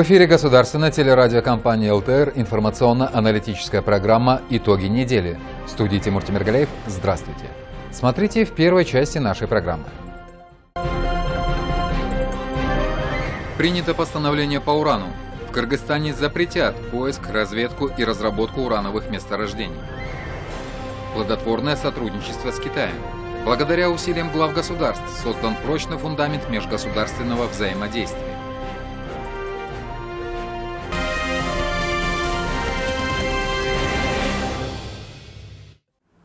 В эфире государственная телерадиокомпания ЛТР информационно-аналитическая программа «Итоги недели». В студии Тимур Тимиргалеев. Здравствуйте. Смотрите в первой части нашей программы. Принято постановление по урану. В Кыргызстане запретят поиск, разведку и разработку урановых месторождений. Плодотворное сотрудничество с Китаем. Благодаря усилиям глав государств создан прочный фундамент межгосударственного взаимодействия.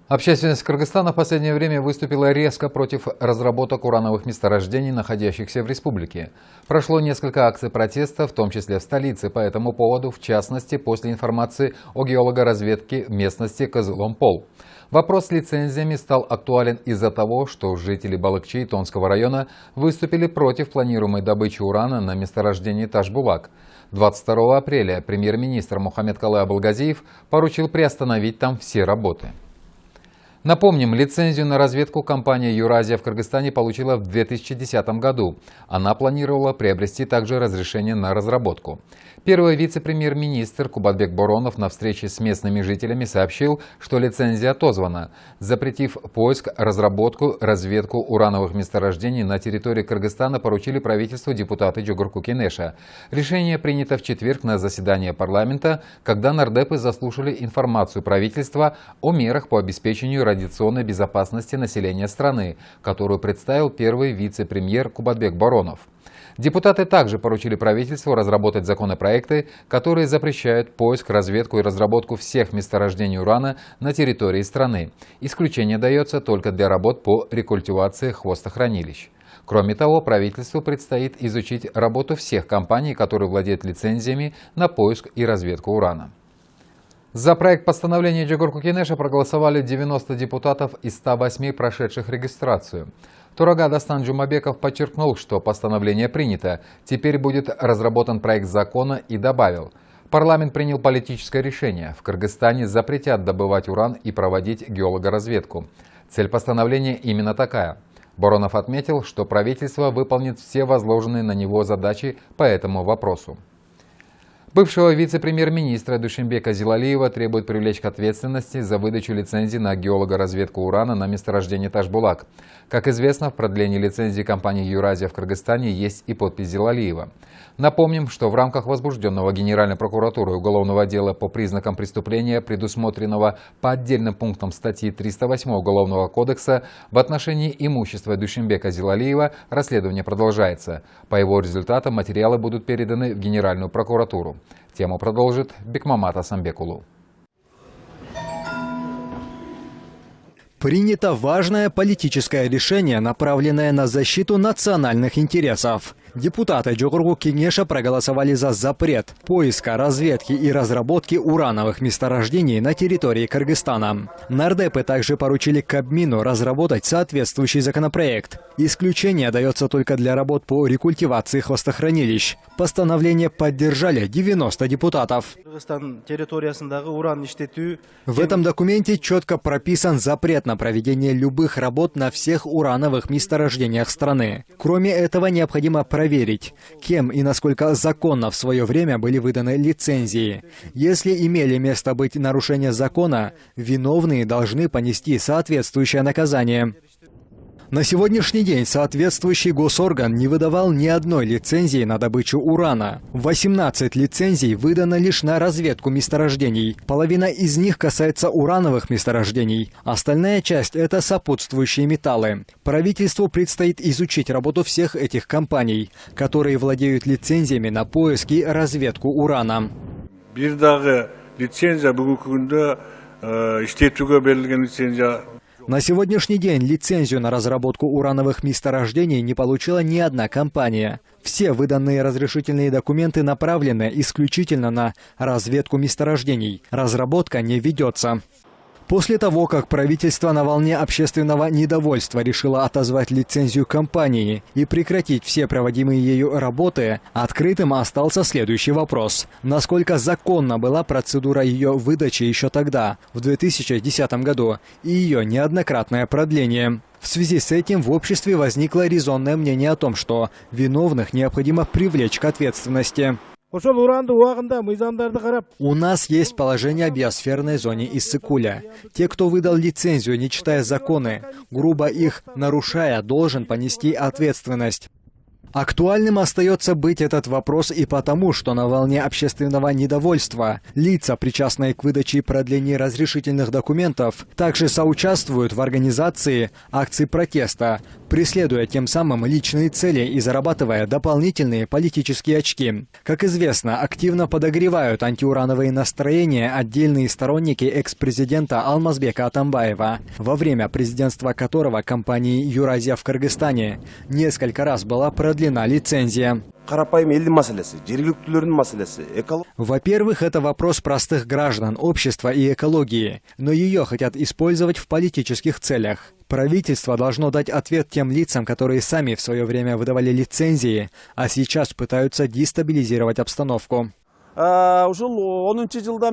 Общественность Кыргызстана в последнее время выступила резко против разработок урановых месторождений, находящихся в республике. Прошло несколько акций протеста, в том числе в столице, по этому поводу, в частности, после информации о геологоразведке местности Козылом-Пол. Вопрос с лицензиями стал актуален из-за того, что жители Балыкчи и Тонского района выступили против планируемой добычи урана на месторождении Ташбулак. 22 апреля премьер-министр Мухаммед Калай Абулгазиев поручил приостановить там все работы. Напомним, лицензию на разведку компания «Юразия» в Кыргызстане получила в 2010 году. Она планировала приобрести также разрешение на разработку. Первый вице-премьер-министр Кубатбек Боронов на встрече с местными жителями сообщил, что лицензия отозвана, запретив поиск, разработку, разведку урановых месторождений на территории Кыргызстана поручили правительству депутаты Джугурку Кенеша. Решение принято в четверг на заседании парламента, когда нардепы заслушали информацию правительства о мерах по обеспечению радиационной безопасности населения страны, которую представил первый вице-премьер Кубатбек Боронов. Депутаты также поручили правительству разработать законопроекты, которые запрещают поиск, разведку и разработку всех месторождений урана на территории страны. Исключение дается только для работ по рекультивации хвостохранилищ. Кроме того, правительству предстоит изучить работу всех компаний, которые владеют лицензиями на поиск и разведку урана. За проект постановления Джигурку Кенеша проголосовали 90 депутатов из 108 прошедших регистрацию. Турага Дастан Джумабеков подчеркнул, что постановление принято. Теперь будет разработан проект закона и добавил, парламент принял политическое решение. В Кыргызстане запретят добывать уран и проводить геологоразведку. Цель постановления именно такая. Боронов отметил, что правительство выполнит все возложенные на него задачи по этому вопросу. Бывшего вице-премьер-министра Душимбека Зилалиева требует привлечь к ответственности за выдачу лицензии на геологоразведку урана на месторождении Ташбулак. Как известно, в продлении лицензии компании «Юразия» в Кыргызстане есть и подпись Зилалиева. Напомним, что в рамках возбужденного Генеральной прокуратурой уголовного дела по признакам преступления, предусмотренного по отдельным пунктам статьи 308 Уголовного кодекса, в отношении имущества Душимбека Зилалиева расследование продолжается. По его результатам материалы будут переданы в Генеральную прокуратуру. Тему продолжит Бекмамат Асамбекулу. Принято важное политическое решение, направленное на защиту национальных интересов. Депутаты Джогургу Кенеша проголосовали за запрет поиска, разведки и разработки урановых месторождений на территории Кыргызстана. Нардепы также поручили Кабмину разработать соответствующий законопроект. Исключение дается только для работ по рекультивации хвостохранилищ. Постановление поддержали 90 депутатов. В этом документе четко прописан запрет на проведение любых работ на всех урановых месторождениях страны. Кроме этого, необходимо проверить проверить, кем и насколько законно в свое время были выданы лицензии. Если имели место быть нарушения закона, виновные должны понести соответствующее наказание. На сегодняшний день соответствующий госорган не выдавал ни одной лицензии на добычу урана. 18 лицензий выдано лишь на разведку месторождений. Половина из них касается урановых месторождений. Остальная часть – это сопутствующие металлы. Правительству предстоит изучить работу всех этих компаний, которые владеют лицензиями на поиск и разведку урана. лицензия на сегодняшний день лицензию на разработку урановых месторождений не получила ни одна компания. Все выданные разрешительные документы направлены исключительно на разведку месторождений. Разработка не ведется. После того, как правительство на волне общественного недовольства решило отозвать лицензию компании и прекратить все проводимые ею работы, открытым остался следующий вопрос. Насколько законна была процедура ее выдачи еще тогда, в 2010 году, и ее неоднократное продление? В связи с этим в обществе возникло резонное мнение о том, что виновных необходимо привлечь к ответственности. У нас есть положение о биосферной зоне Иссыкуля. Те, кто выдал лицензию, не читая законы, грубо их нарушая, должен понести ответственность. Актуальным остается быть этот вопрос и потому, что на волне общественного недовольства лица, причастные к выдаче и продлению разрешительных документов, также соучаствуют в организации акций протеста, преследуя тем самым личные цели и зарабатывая дополнительные политические очки. Как известно, активно подогревают антиурановые настроения отдельные сторонники экс-президента Алмазбека Атамбаева, во время президентства которого компании «Юразия» в Кыргызстане несколько раз была продлена лицензия. қарапайым елдің мәселесі жергіліктілердің мәселесі экология Во-первых, это вопрос простых граждан, общества и экологии, но ее хотят использовать в политических целях. Правительство должно дать ответ тем лицам, которые сами в свое время выдавали лицензии, а сейчас пытаются дестабилизировать обстановку.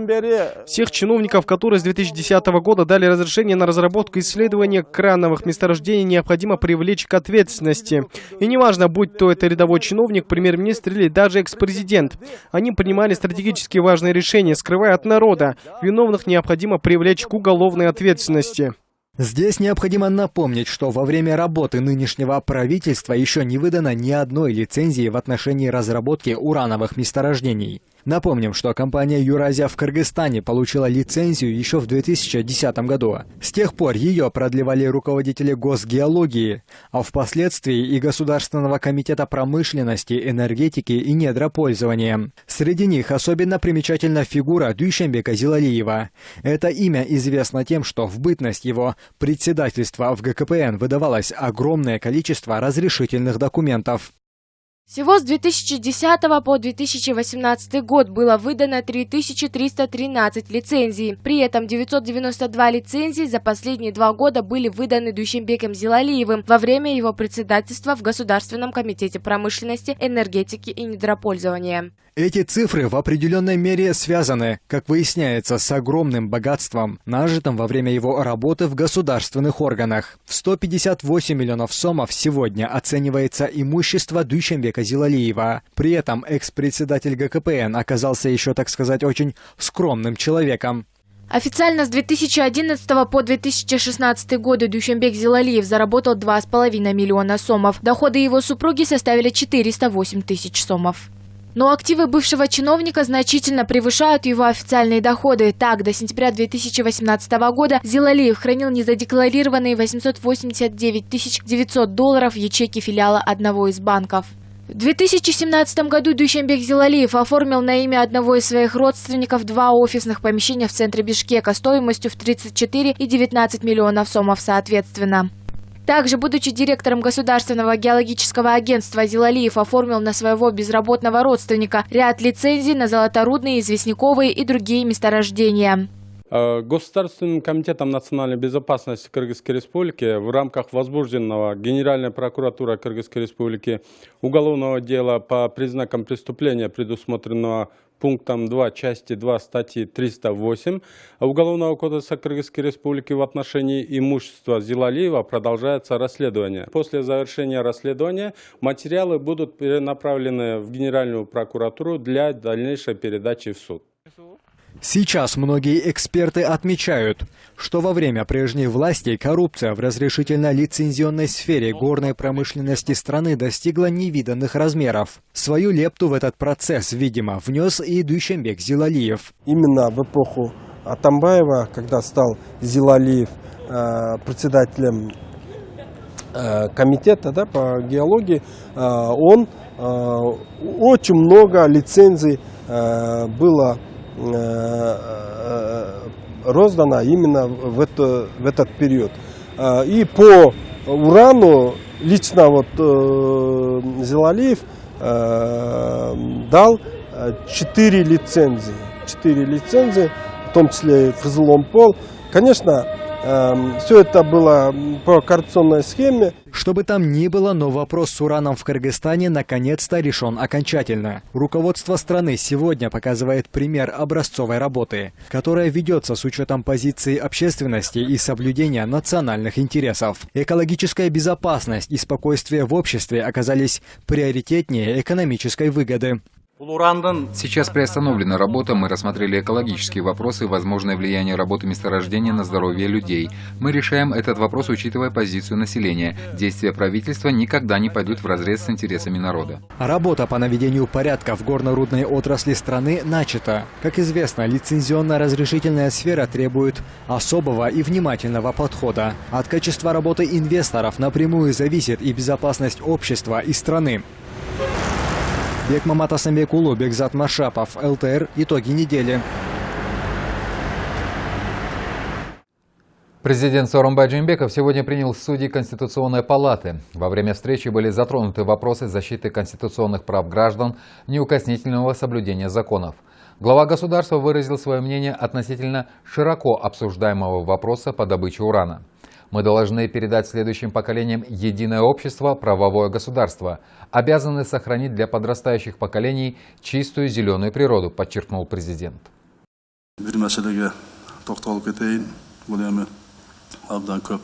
бери Всех чиновников, которые с 2010 года дали разрешение на разработку и исследование крановых месторождений, необходимо привлечь к ответственности. И неважно, будь то это рядовой чиновник, премьер-министр или даже экс-президент. Они принимали стратегически важные решения, скрывая от народа. Виновных необходимо привлечь к уголовной ответственности. Здесь необходимо напомнить, что во время работы нынешнего правительства еще не выдано ни одной лицензии в отношении разработки урановых месторождений. Напомним, что компания «Юразия» в Кыргызстане получила лицензию еще в 2010 году. С тех пор ее продлевали руководители госгеологии, а впоследствии и Государственного комитета промышленности, энергетики и недропользования. Среди них особенно примечательна фигура Дюйшембека Зилалиева. Это имя известно тем, что в бытность его председательства в ГКПН выдавалось огромное количество разрешительных документов. Всего с 2010 по 2018 год было выдано 3313 лицензий. При этом 992 лицензии за последние два года были выданы Дущембеком Зилалиевым во время его председательства в Государственном комитете промышленности, энергетики и недропользования. Эти цифры в определенной мере связаны, как выясняется, с огромным богатством, нажитым во время его работы в государственных органах. В 158 миллионов сомов сегодня оценивается имущество Дүйшенбека Зилалиева. При этом экс-председатель ГКПН оказался еще, так сказать, очень скромным человеком. Официально с 2011 по 2016 годы Дюшенбек Зилалиев заработал 2,5 миллиона сомов. Доходы его супруги составили 408 тысяч сомов. Но активы бывшего чиновника значительно превышают его официальные доходы. Так, до сентября 2018 года Зилалиев хранил незадекларированные 889 900 долларов в ячейке филиала одного из банков. В 2017 году Дүйшенбек Зилалиев оформил на имя одного из своих родственников два офисных помещения в центре Бишкека стоимостью в 34 и 19 миллионов сомов соответственно. Также, будучи директором Государственного геологического агентства, Зилалиев оформил на своего безработного родственника ряд лицензий на золоторудные, известняковые и другие месторождения. Э, Государственным комитетом национальной безопасности Кыргызской Республики в рамках возбужденного Генеральной прокуратурой Кыргызской Республики уголовного дела по признакам преступления, предусмотренного пунктом 2 части 2 статьи 308 Уголовного кодекса Кыргызской Республики в отношении имущества Зилалиева продолжается расследование. После завершения расследования материалы будут перенаправлены в Генеральную прокуратуру для дальнейшей передачи в суд. Сейчас многие эксперты отмечают, что во время прежней власти коррупция в разрешительно-лицензионной сфере горной промышленности страны достигла невиданных размеров. Свою лепту в этот процесс, видимо, внес и Дүйшенбек Зилалиев. именно в эпоху Атамбаева, когда стал Зилалиев э, председателем э, комитета да, по геологии, э, он э, очень много лицензий э, было э, э, роздано именно в, это, в этот период. Э, И по урану лично вот Зилалиев э, дал э, четыре лицензии. Четыре лицензии, в том числе и Кызыломпол. Конечно, все это было по коррупционной схеме. Что бы там ни было, но вопрос с ураном в Кыргызстане наконец-то решен окончательно. Руководство страны сегодня показывает пример образцовой работы, которая ведется с учетом позиции общественности и соблюдения национальных интересов. Экологическая безопасность и спокойствие в обществе оказались приоритетнее экономической выгоды. Сейчас приостановлена работа, мы рассмотрели экологические вопросы и возможное влияние работы месторождения на здоровье людей. Мы решаем этот вопрос, учитывая позицию населения. Действия правительства никогда не пойдут вразрез с интересами народа. Работа по наведению порядка в горно-рудной отрасли страны начата. Как известно, лицензионно-разрешительная сфера требует особого и внимательного подхода. От качества работы инвесторов напрямую зависит и безопасность общества и страны. Бекмамат Асамбекулу, Бекзат Машапов, ЛТР. Итоги недели. Президент Сооронбай Джимбеков сегодня принял судей Конституционной палаты. Во время встречи были затронуты вопросы защиты конституционных прав граждан, неукоснительного соблюдения законов. Глава государства выразил свое мнение относительно широко обсуждаемого вопроса по добыче урана. Мы должны передать следующим поколениям единое общество, правовое государство, обязаны сохранить для подрастающих поколений чистую зеленую природу, подчеркнул президент. Bir мәселеге тоқталып кетейін. Бұл эми абдан көп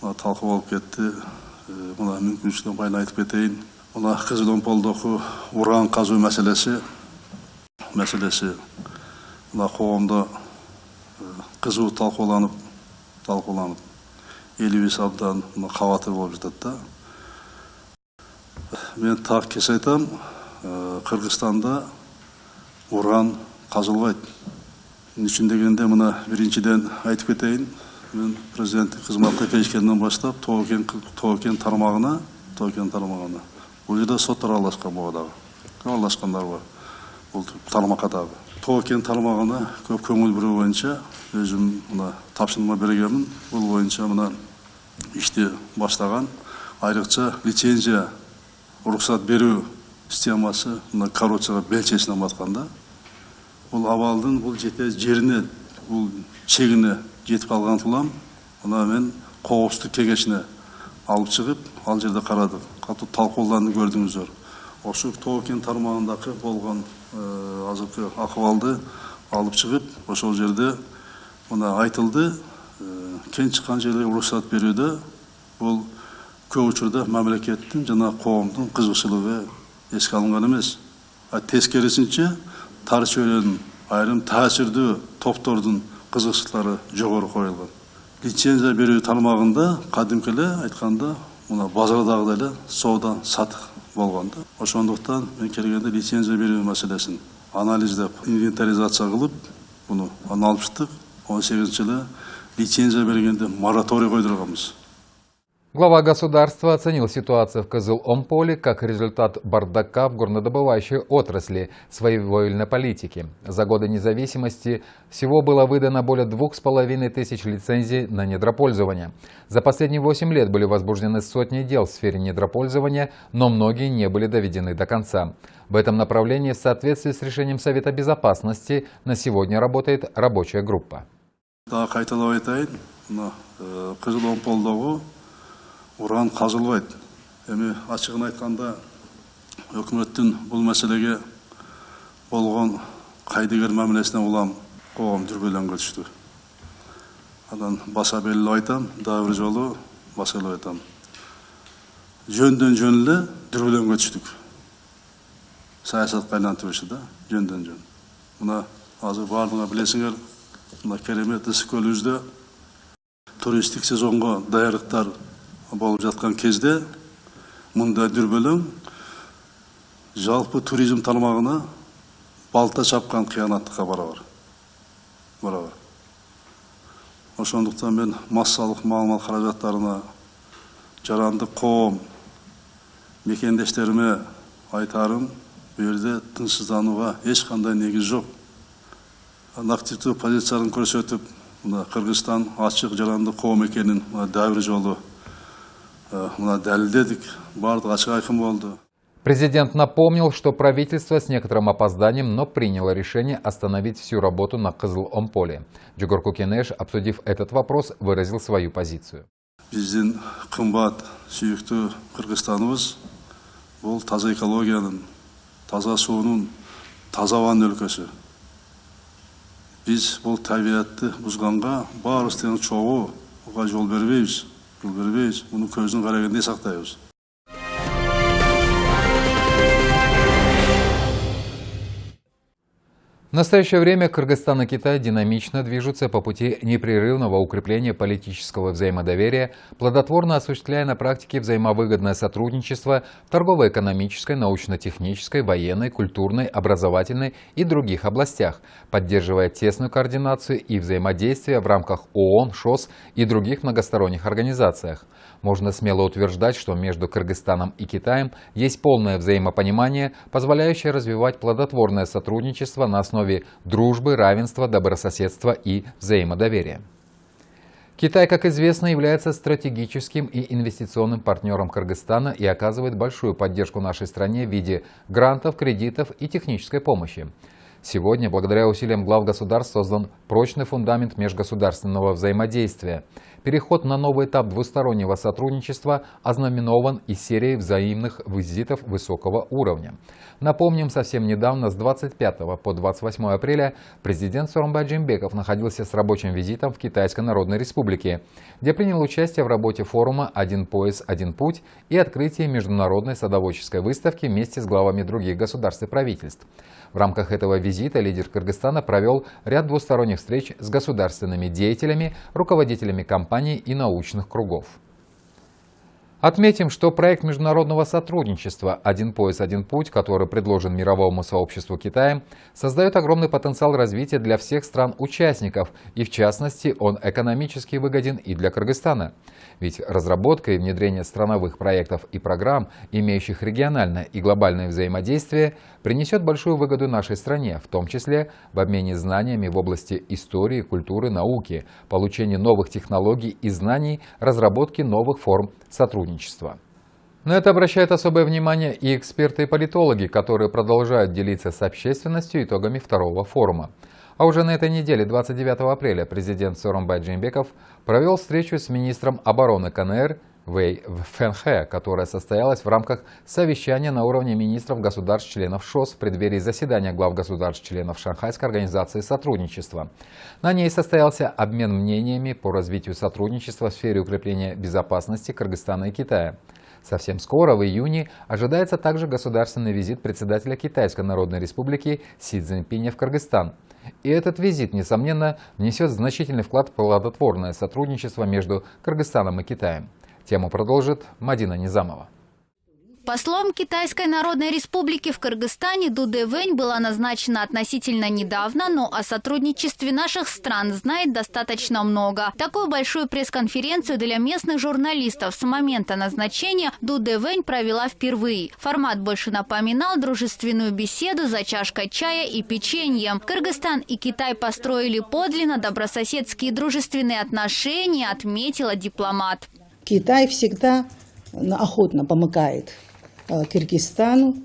мына талқы болып кетті. Э, Мына мүмкіншілігін байлы айтып кетейін. Мына Қызыл Омполдоқы уран қазу мәселесі мәселесі мына қоғамда э, қызу талқыланып талқыланып елу бес мына хаватыр болып жатады да мен тағы кеше айтамын қырғызстанда уран қазылбайды не үшін дегенде мына біріншіден айтып кетейін мен президенттік қызметке келгеннен бастап тоғыкен тоғыкен тармағына тоғыкен тармағына бұл жерде сот араласқан бұғадағы араласқандар бар бұл тармақадағы тоғыкен тармағына көп көңіл бөлу бойынша өзім мына тапсырма бергенмін бұл бойынша мына іште бастаған. Айрықша лицензия рұқсат беру системасы мына коррупцияға белшесінен батқанда бұл абалдың бұл жете жеріне бұл шегіне жетіп қалған тұлам мына мен қауіпсіздік кеңесіне алып шығып ал жерде қарадық қатты талқылауды көрдіңіздер осы токен тармағындағы болған ә, азыркы ахуалды алып шығып ошол жерде мына айтылды. Кен шыққан жерлерге рұқсат беруде бұл көп учурда мемлекеттің жана коомдун кызыкчылыгы эске алынган эмес а тескерисинче тар чөйрөнүн айрым таасирдүү топтордун кызыкчылыктары жогору коюлган лицензия берүү тармагында кадимки эле айтканда мына базардагыдай эле соода сатык болгон да ошондуктан мен келгенде лицензия берүү маселесин анализдеп инвентаризация кылып буну алып чыктык он сегизинчи жылы лицензия бергенде мораторий койдурганбыз Глава государства оценил ситуацию в Кызыл-Омполе как результат бардака в горнодобывающей отрасли своевольной политики. За годы независимости всего было выдано более двух с половиной тысяч лицензий на недропользование. За последние восемь лет были возбуждены сотни дел в сфере недропользования, но многие не были доведены до конца. В этом направлении в соответствии с решением Совета Безопасности на сегодня работает рабочая группа. Уран қазылбайды эми ачыгын айтканда өкмөттүн бул маселеге болгон кайдыгер мамилесине улам коом дүрбөлөңгө түштү анан баса белгилеп айтам дагы бир жолу басалап айтам. Жөндөн жөн эле дүрбөлөңгө түштүк саясатка айлантып да жөндөн жөн. Мына азыр баардыгыңар билесиңер мына керемет ысык көлүбүздө туристтик сезонго даярдыктар болып жатқан кезде мұнда дүрбелең жалпы туризм тармағына балта шапқан қиянаттыққа барабар барабар. Ошондуктан мен массалык маалымат каражаттарына жаранды коом мекендештериме айтарым бул жерде тынчсызданууга эч кандай негиз жок активдүү позицияларын көрсөтүп мына кыргызстан ачык жаранды коом экенин дагы бир жолу мына дәлелдедік барлығы ашық айқын болды Президент напомнил, что правительство с некоторым опозданием, но приняло решение остановить всю работу на Кызыл-Омполе. Джугур Кукенеш, обсудив этот вопрос, выразил свою позицию. Біздің қымбат сүйікті Қырғызстанымыз бұл таза экологияның, таза суының, таза ауаның өлкөсі. біз бұл табиғатты бұзғанға бар істің жол бермейміз жол бермейміз оның көздің қарағандай сақтаймыз В настоящее время Кыргызстан и Китай динамично движутся по пути непрерывного укрепления политического взаимодоверия, плодотворно осуществляя на практике взаимовыгодное сотрудничество в торгово-экономической, научно-технической, военной, культурной, образовательной и других областях, поддерживая тесную координацию и взаимодействие в рамках ООН, ШОС и других многосторонних организациях можно смело утверждать, что между Кыргызстаном и Китаем есть полное взаимопонимание, позволяющее развивать плодотворное сотрудничество на основе дружбы, равенства, добрососедства и взаимодоверия. Китай, как известно, является стратегическим и инвестиционным партнером Кыргызстана и оказывает большую поддержку нашей стране в виде грантов, кредитов и технической помощи. Сегодня, благодаря усилиям глав государств, создан прочный фундамент межгосударственного взаимодействия. Переход на новый этап двустороннего сотрудничества ознаменован и серией взаимных визитов высокого уровня. Напомним, совсем недавно, с 25 по 28 апреля, президент Сооронбай Джимбеков находился с рабочим визитом в Китайской Народной Республике, где принял участие в работе форума «Один пояс, один путь» и открытии международной садоводческой выставки вместе с главами других государств и правительств. В рамках этого визита лидер Кыргызстана провел ряд двусторонних встреч с государственными деятелями, руководителями компаний и научных кругов. Отметим, что проект международного сотрудничества «Один пояс, один путь», который предложен мировому сообществу Китая, создает огромный потенциал развития для всех стран-участников, и в частности он экономически выгоден и для Кыргызстана. Ведь разработка и внедрение страновых проектов и программ, имеющих региональное и глобальное взаимодействие, принесет большую выгоду нашей стране, в том числе в обмене знаниями в области истории, культуры, науки, получении новых технологий и знаний, разработки новых форм сотрудничества. На это обращают особое внимание и эксперты и политологи, которые продолжают делиться с общественностью итогами второго форума. А уже на этой неделе, 29 апреля, президент Сооронбай Джеймбеков провел встречу с министром обороны КНР Вэй Фэнхэ, которая состоялась в рамках совещания на уровне министров государств-членов ШОС в преддверии заседания глав государств-членов Шанхайской организации сотрудничества. На ней состоялся обмен мнениями по развитию сотрудничества в сфере укрепления безопасности Кыргызстана и Китая. Совсем скоро, в июне, ожидается также государственный визит председателя Китайской Народной Республики Си Цзиньпиня в Кыргызстан. И этот визит, несомненно, внесет значительный вклад в плодотворное сотрудничество между Кыргызстаном и Китаем. Тему продолжит Мадина Низамова. Послом Китайской Народной Республики в Кыргызстане Дуде Вэнь была назначена относительно недавно, но о сотрудничестве наших стран знает достаточно много. Такую большую пресс-конференцию для местных журналистов с момента назначения Дуде Вэнь провела впервые. Формат больше напоминал дружественную беседу за чашкой чая и печеньем. Кыргызстан и Китай построили подлинно добрососедские дружественные отношения, отметила дипломат. Китай всегда охотно помогает Киргизстану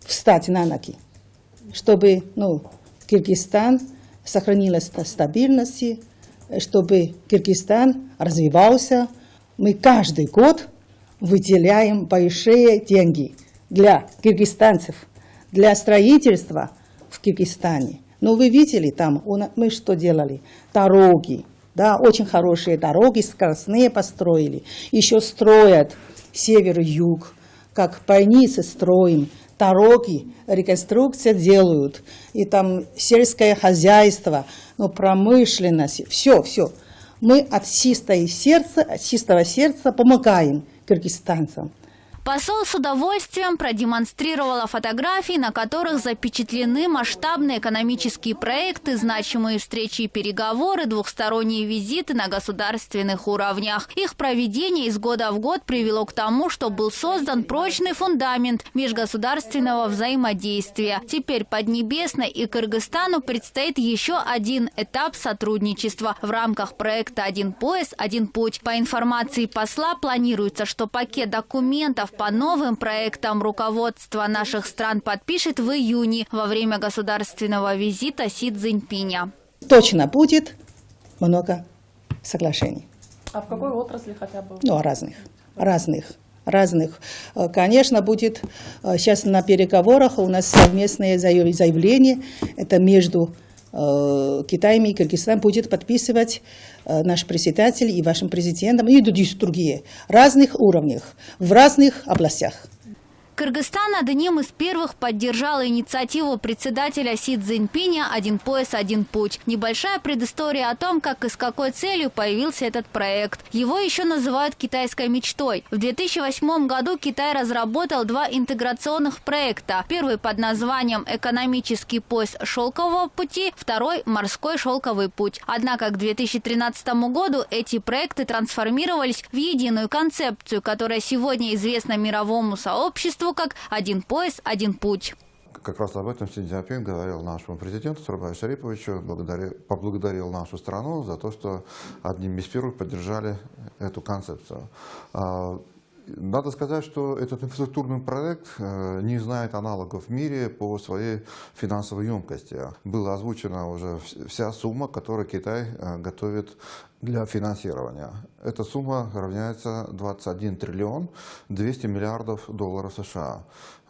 встать на ноги, чтобы ну, Киргизстан сохранилась стабильность, чтобы Киргизстан развивался. Мы каждый год выделяем большие деньги для киргизстанцев, для строительства в Киргизстане. Но вы видели там, мы что делали? Дороги, да, очень хорошие дороги, скоростные построили. Еще строят север-юг как больницы строим, дороги, реконструкция делают, и там сельское хозяйство, ну, промышленность, все, все. Мы от чистого сердца, от чистого сердца помогаем кыргызстанцам. Посол с удовольствием продемонстрировала фотографии, на которых запечатлены масштабные экономические проекты, значимые встречи и переговоры, двухсторонние визиты на государственных уровнях. Их проведение из года в год привело к тому, что был создан прочный фундамент межгосударственного взаимодействия. Теперь Поднебесной и Кыргызстану предстоит еще один этап сотрудничества в рамках проекта «Один пояс, один путь». По информации посла, планируется, что пакет документов по новым проектам руководство наших стран подпишет в июне во время государственного визита Си Цзиньпиня. Точно будет много соглашений. А в какой отрасли хотя бы? Ну, разных. Разных разных. Э, конечно, будет э, сейчас на переговорах у нас совместное заявление, это между э, Китаем и Кыргызстаном будет подписывать наш председатель и вашим президентом, и другие, разных уровнях, в разных областях. Кыргызстан одним из первых поддержал инициативу председателя Си Цзиньпиня «Один пояс, один путь». Небольшая предыстория о том, как и с какой целью появился этот проект. Его еще называют китайской мечтой. В 2008 году Китай разработал два интеграционных проекта. Первый под названием «Экономический пояс шелкового пути», второй «Морской шелковый путь». Однако к 2013 году эти проекты трансформировались в единую концепцию, которая сегодня известна мировому сообществу как «один пояс, один путь». Как раз об этом Си Цзиньпин говорил нашему президенту Сурабаю Шариповичу, благодарил, поблагодарил нашу страну за то, что одним из первых поддержали эту концепцию. А, надо сказать, что этот инфраструктурный проект э, не знает аналогов в мире по своей финансовой емкости. Была озвучена уже вся сумма, которую Китай э, готовит для финансирования. Эта сумма равняется 21 триллион 200 миллиардов долларов США.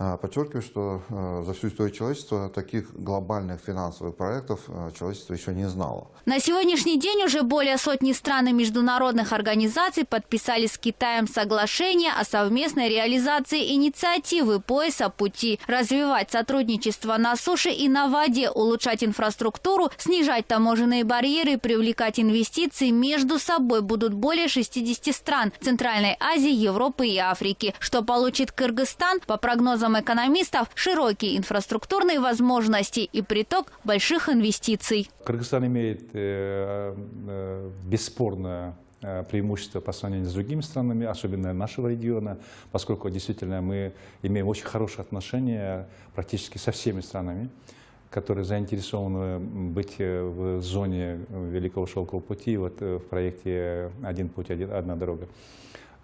А, подчеркиваю, что э, за всю историю человечества таких глобальных финансовых проектов э, человечество еще не знало. На сегодняшний день уже более сотни стран и международных организаций подписали с Китаем соглашение о совместной реализации инициативы пояса пути, развивать сотрудничество на суше и на воде, улучшать инфраструктуру, снижать таможенные барьеры, привлекать инвестиции между собой будут более 60 стран Центральной Азии, Европы и Африки. Что получит Кыргызстан, по прогнозам экономистов, широкие инфраструктурные возможности и приток больших инвестиций. Кыргызстан имеет э, э, бесспорно э, преимущество по сравнению с другими странами, особенно нашего региона, поскольку действительно мы имеем очень хорошие отношения практически со всеми странами которые заинтересованы быть э, в зоне Великого Шелкового пути, вот э, в проекте «Один путь, одна дорога».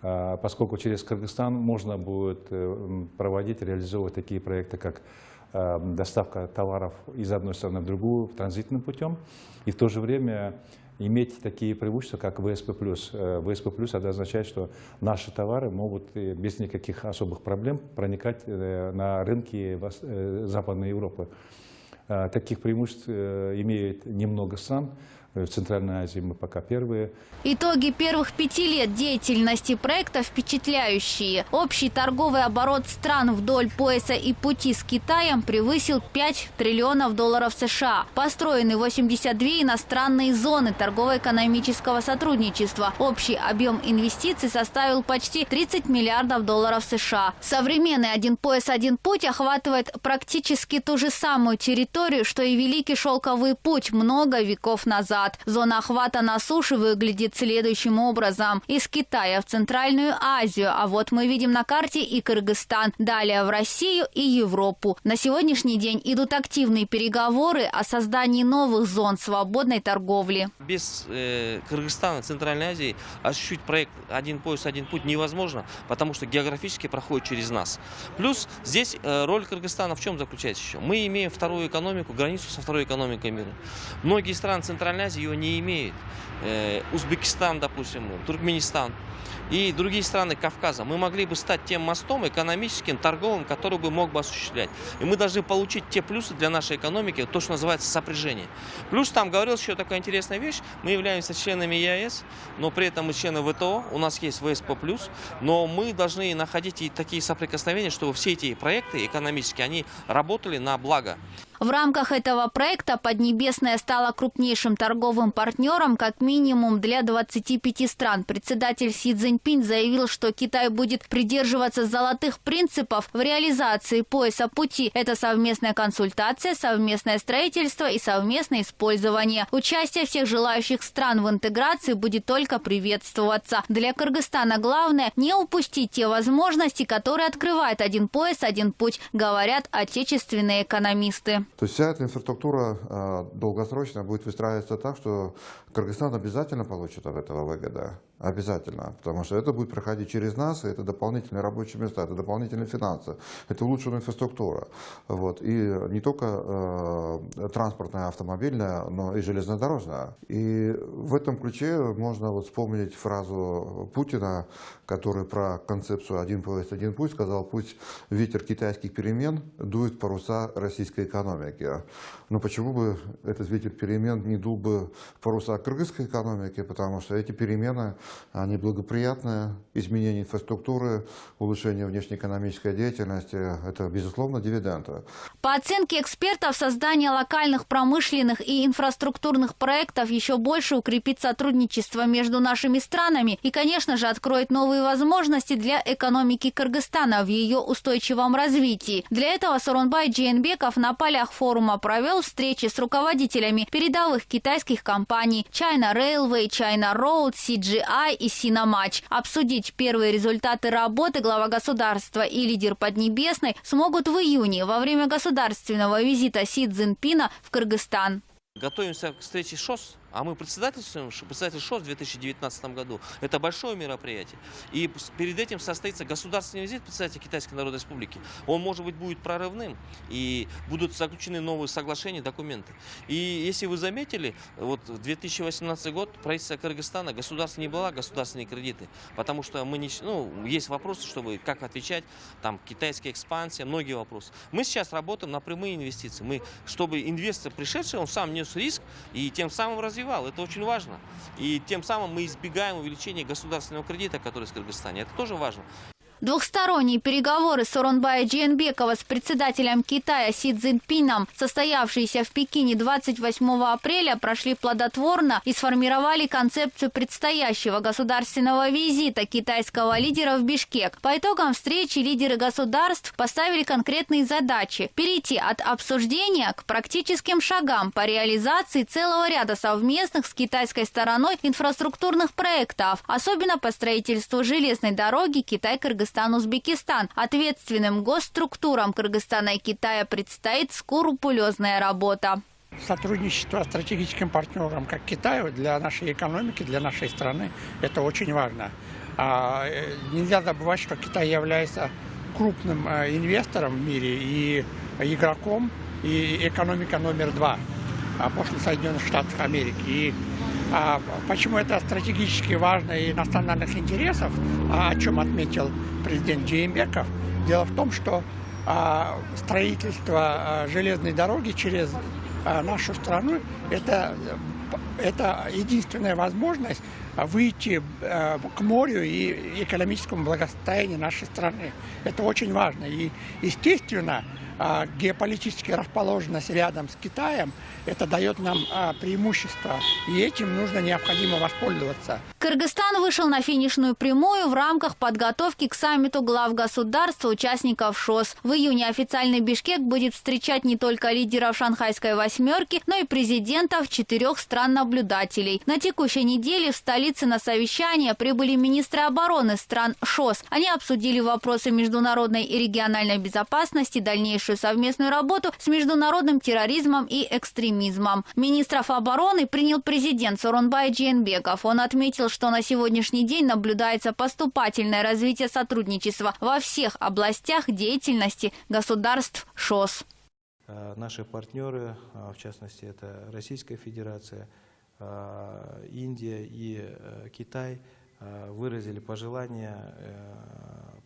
А, поскольку через Кыргызстан можно будет э, проводить, реализовывать такие проекты, как доставка товаров из одной страны в другую транзитным путем, и в то же время иметь такие преимущества, как ВСП+. ВСП+, это означает, что наши товары могут без никаких особых проблем проникать на рынки Западной Европы. А, таких преимуществ э, имеет немного стран. В Центральной Азии мы пока первые. Итоги первых пяти лет деятельности проекта впечатляющие. Общий торговый оборот стран вдоль пояса и пути с Китаем превысил 5 триллионов долларов США. Построены 82 иностранные зоны торгово-экономического сотрудничества. Общий объем инвестиций составил почти 30 миллиардов долларов США. Современный «Один пояс, один путь» охватывает практически ту же самую территорию, что и Великий Шелковый путь много веков назад назад. Зона охвата на суше выглядит следующим образом. Из Китая в Центральную Азию, а вот мы видим на карте и Кыргызстан, далее в Россию и Европу. На сегодняшний день идут активные переговоры о создании новых зон свободной торговли. Без э, Кыргызстана, Центральной Азии осуществить проект «Один пояс, один путь» невозможно, потому что географически проходит через нас. Плюс здесь э, роль Кыргызстана в чем заключается еще? Мы имеем вторую экономику, границу со второй экономикой мира. Многие страны Центральной Азии ее не имеет. Э, Узбекистан, допустим, Туркменистан и другие страны Кавказа, мы могли бы стать тем мостом экономическим, торговым, который бы мог бы осуществлять. И мы должны получить те плюсы для нашей экономики, то, что называется сопряжение. Плюс там говорилось еще такая интересная вещь, мы являемся членами ЕАЭС, но при этом мы члены ВТО, у нас есть ВСП+, но мы должны находить и такие соприкосновения, чтобы все эти проекты экономические, они работали на благо. В рамках этого проекта Поднебесная стала крупнейшим торговым партнером как минимум для 25 стран. Председатель Си Цзиньпинь заявил, что Китай будет придерживаться золотых принципов в реализации пояса пути. Это совместная консультация, совместное строительство и совместное использование. Участие всех желающих стран в интеграции будет только приветствоваться. Для Кыргызстана главное не упустить те возможности, которые открывает один пояс, один путь, говорят отечественные экономисты. То есть вся эта инфраструктура э, долгосрочно будет выстраиваться так, что Кыргызстан обязательно получит от этого выгода. Обязательно. Потому что это будет проходить через нас, и это дополнительные рабочие места, это дополнительные финансы, это улучшенная инфраструктура. Вот. И не только э, транспортная, автомобильная, но и железнодорожная. И в этом ключе можно вот вспомнить фразу Путина, который про концепцию «один поезд, один путь» сказал, пусть ветер китайских перемен дует паруса российской экономики. Но почему бы этот ветер перемен не дул бы паруса кыргызской экономики, потому что эти перемены они благоприятны. Изменение инфраструктуры, улучшение внешнеэкономической деятельности – это, безусловно, дивиденды. По оценке экспертов, создание локальных промышленных и инфраструктурных проектов еще больше укрепит сотрудничество между нашими странами и, конечно же, откроет новые возможности для экономики Кыргызстана в ее устойчивом развитии. Для этого Сорунбай Джейнбеков на полях форума провел встречи с руководителями передовых китайских компаний China Railway, China Road, CGI и Sinamach. Обсудить первые результаты работы глава государства и лидер Поднебесной смогут в июне во время государственного визита Си Цзиньпина в Кыргызстан. Готовимся к встрече ШОС а мы председательствуем, председатель ШОС в 2019 году. Это большое мероприятие. И перед этим состоится государственный визит председателя Китайской Народной Республики. Он, может быть, будет прорывным. И будут заключены новые соглашения, документы. И если вы заметили, вот в 2018 год правительство Кыргызстана, государство не было государственные кредиты. Потому что мы не, ну, есть вопросы, чтобы как отвечать, там, китайская экспансия, многие вопросы. Мы сейчас работаем на прямые инвестиции. Мы, чтобы инвестор пришедший, он сам нес риск и тем самым развивался развивал. Это очень важно. И тем самым мы избегаем увеличения государственного кредита, который в Кыргызстане. Это тоже важно. Двухсторонние переговоры Соронбая Джиенбекова с председателем Китая Си Цзиньпином, состоявшиеся в Пекине 28 апреля, прошли плодотворно и сформировали концепцию предстоящего государственного визита китайского лидера в Бишкек. По итогам встречи лидеры государств поставили конкретные задачи – перейти от обсуждения к практическим шагам по реализации целого ряда совместных с китайской стороной инфраструктурных проектов, особенно по строительству железной дороги Китай-Кыргызстан Кыргызстан-Узбекистан. Ответственным госструктурам Кыргызстана и Китая предстоит скрупулезная работа. Сотрудничество с стратегическим партнером, как Китаю, для нашей экономики, для нашей страны, это очень важно. А, э, нельзя забывать, что Китай является крупным э, инвестором в мире и игроком, и экономика номер два а после Соединенных Штатов Америки. И почему это стратегически важно и национальных интересов, а о чем отметил президент Джеймбеков? Дело в том, что а, строительство а, железной дороги через а, нашу страну это, это единственная возможность выйти к морю и экономическому благосостоянию нашей страны. Это очень важно. И, естественно, а, геополитически расположенность рядом с Китаем, это дает нам а, преимущество. И этим нужно необходимо воспользоваться. Кыргызстан вышел на финишную прямую в рамках подготовки к саммиту глав государства, участников ШОС. В июне официальный Бишкек будет встречать не только лидеров шанхайской восьмерки, но и президентов четырех стран-наблюдателей. На текущей неделе в столице на совещание прибыли министры обороны стран ШОС. Они обсудили вопросы международной и региональной безопасности, дальнейшую совместную работу с международным терроризмом и экстремизмом. Министров обороны принял президент Соронбай Джейнбеков. Он отметил, что на сегодняшний день наблюдается поступательное развитие сотрудничества во всех областях деятельности государств ШОС. Э, наши партнеры, э, в частности, это Российская Федерация, Индия и Китай, выразили пожелание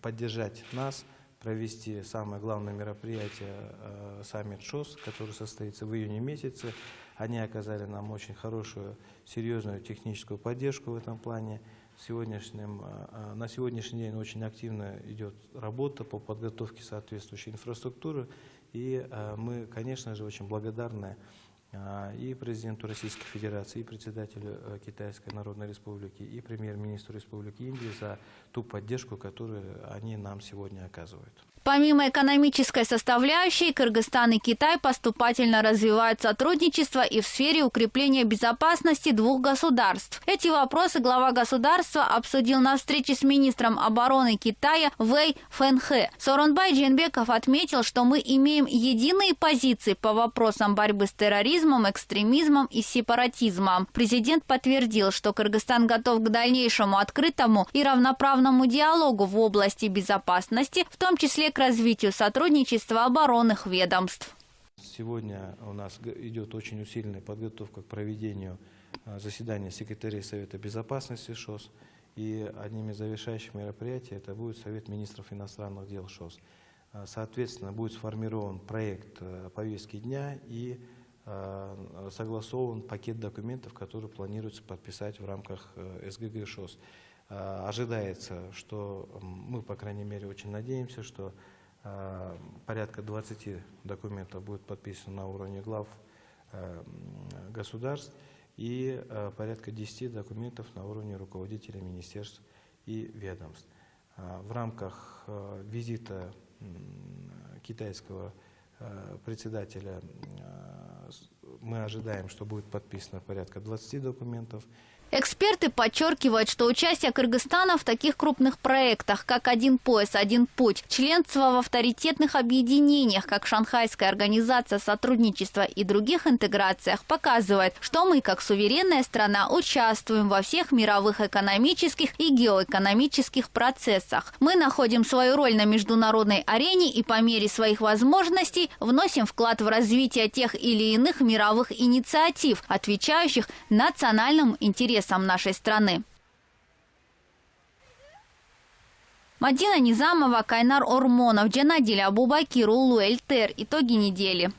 поддержать нас – провести самое главное мероприятие э, саммит ШОС, который состоится в июне месяце. Они оказали нам очень хорошую, серьезную техническую поддержку в этом плане. Сегодняшним, э, э, на сегодняшний день очень активно идет работа по подготовке соответствующей инфраструктуры. И мы, конечно же, очень благодарны и президенту Российской Федерации, и председателю Китайской Народной Республики, и премьер-министру Республики Индии за ту поддержку, которую они нам сегодня оказывают. Помимо экономической составляющей, Кыргызстан и Китай поступательно развивают сотрудничество и в сфере укрепления безопасности двух государств. Эти вопросы глава государства обсудил на встрече с министром обороны Китая Вэй Фэнхэ. Соронбай Джинбеков отметил, что мы имеем единые позиции по вопросам борьбы с терроризмом, экстремизмом и сепаратизмом. Президент подтвердил, что Кыргызстан готов к дальнейшему открытому и равноправному диалогу в области безопасности, в том числе к развитию сотрудничества оборонных ведомств. Сегодня у нас идет очень усиленная подготовка к проведению а, заседания секретарей Совета Безопасности ШОС. И одним из завершающих мероприятий это будет Совет министров иностранных дел ШОС. А, соответственно, будет сформирован проект а, повестки дня и согласован пакет документов, которые планируется подписать в рамках СГГ ШОС. Ожидается, что мы, по крайней мере, очень надеемся, что порядка 20 документов будет подписано на уровне глав государств и порядка 10 документов на уровне руководителей министерств и ведомств. В рамках визита китайского председателя мы ожидаем, что будет подписано порядка 20 документов. Эксперты подчеркивают, что участие Кыргызстана в таких крупных проектах, как «Один пояс, один путь», членство в авторитетных объединениях, как Шанхайская организация сотрудничества и других интеграциях, показывает, что мы, как суверенная страна, участвуем во всех мировых экономических и геоэкономических процессах. Мы находим свою роль на международной арене и по мере своих возможностей вносим вклад в развитие тех или иных мировых инициатив, отвечающих национальным интересам интересам нашей страны. Мадина Низамова, Кайнар Ормонов, Джанадиль Абубакир, Улу Эльтер. Итоги недели.